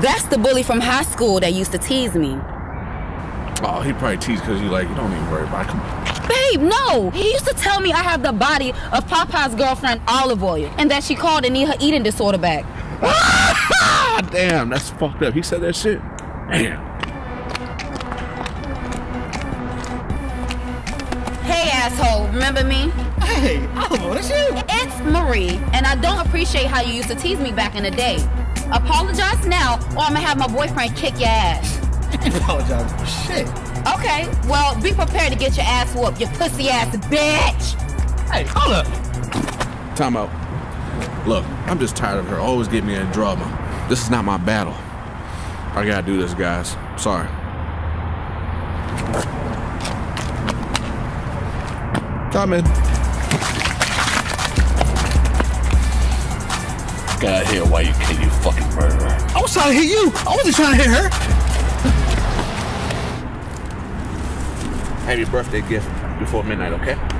That's the bully from high school that used to tease me. Oh, he probably teased because you like, you don't even worry about it. Come on. Babe, no! He used to tell me I have the body of Popeye's girlfriend, Olive Oyl, and that she called and need her eating disorder back. Ah, damn, that's fucked up. He said that shit. Damn. Hey, asshole, remember me? Hey, Olive, Oyl, that's you. It's Marie, and I don't appreciate how you used to tease me back in the day. Apologize now, or I'm gonna have my boyfriend kick your ass. Apologize for shit. Okay, well, be prepared to get your ass whooped, you pussy ass bitch! Hey, hold up. Time out. Look, I'm just tired of her always getting me in drama. This is not my battle. I gotta do this, guys. Sorry. Come in. Got here why you kill you fucking murderer. I was trying to hit you. I wasn't trying to hit her. Happy birthday gift before midnight, okay?